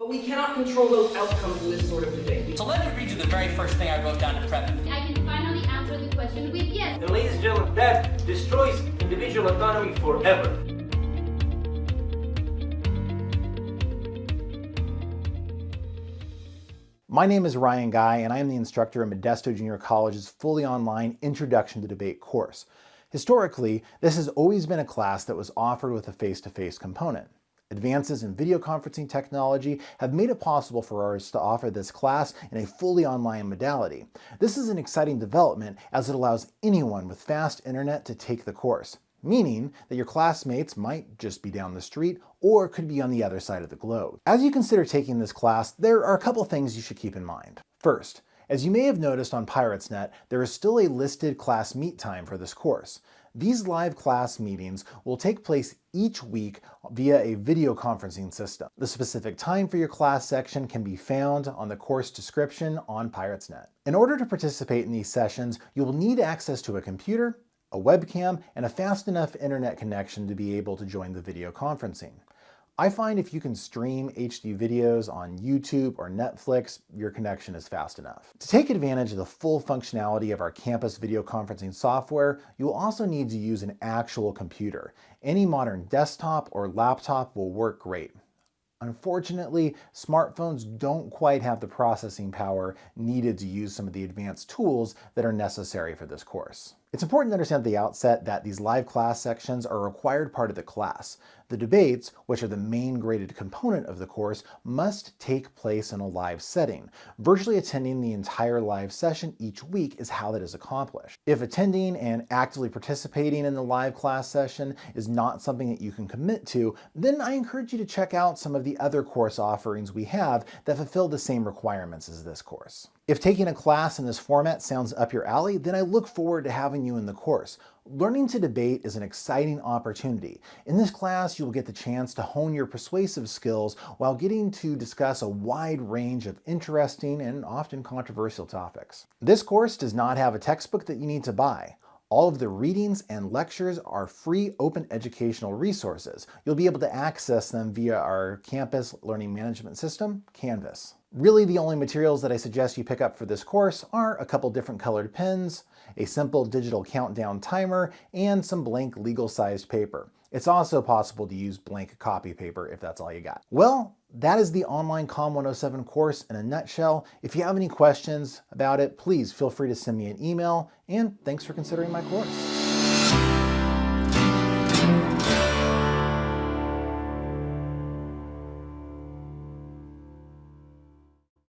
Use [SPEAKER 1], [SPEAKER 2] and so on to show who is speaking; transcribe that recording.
[SPEAKER 1] But we cannot control those outcomes in this sort of debate.
[SPEAKER 2] So let me read you the very first thing I wrote down to prep.
[SPEAKER 3] I can finally answer the question with yes.
[SPEAKER 4] And ladies and gentlemen, that destroys individual autonomy forever.
[SPEAKER 5] My name is Ryan Guy, and I am the instructor in Modesto Junior College's fully online Introduction to Debate course. Historically, this has always been a class that was offered with a face-to-face -face component. Advances in video conferencing technology have made it possible for us to offer this class in a fully online modality. This is an exciting development as it allows anyone with fast internet to take the course meaning that your classmates might just be down the street or could be on the other side of the globe. As you consider taking this class, there are a couple things you should keep in mind. First, as you may have noticed on PiratesNet, there is still a listed class meet time for this course. These live class meetings will take place each week via a video conferencing system. The specific time for your class section can be found on the course description on PiratesNet. In order to participate in these sessions, you will need access to a computer, a webcam, and a fast enough internet connection to be able to join the video conferencing. I find if you can stream HD videos on YouTube or Netflix, your connection is fast enough. To take advantage of the full functionality of our campus video conferencing software, you will also need to use an actual computer. Any modern desktop or laptop will work great. Unfortunately, smartphones don't quite have the processing power needed to use some of the advanced tools that are necessary for this course. It's important to understand at the outset that these live class sections are a required part of the class. The debates, which are the main graded component of the course, must take place in a live setting. Virtually attending the entire live session each week is how that is accomplished. If attending and actively participating in the live class session is not something that you can commit to, then I encourage you to check out some of the other course offerings we have that fulfill the same requirements as this course. If taking a class in this format sounds up your alley, then I look forward to having you in the course. Learning to debate is an exciting opportunity. In this class, you will get the chance to hone your persuasive skills while getting to discuss a wide range of interesting and often controversial topics. This course does not have a textbook that you need to buy. All of the readings and lectures are free open educational resources. You'll be able to access them via our campus learning management system, Canvas. Really the only materials that I suggest you pick up for this course are a couple different colored pens, a simple digital countdown timer, and some blank legal-sized paper. It's also possible to use blank copy paper if that's all you got. Well, that is the online COM 107 course in a nutshell. If you have any questions about it, please feel free to send me an email, and thanks for considering my course.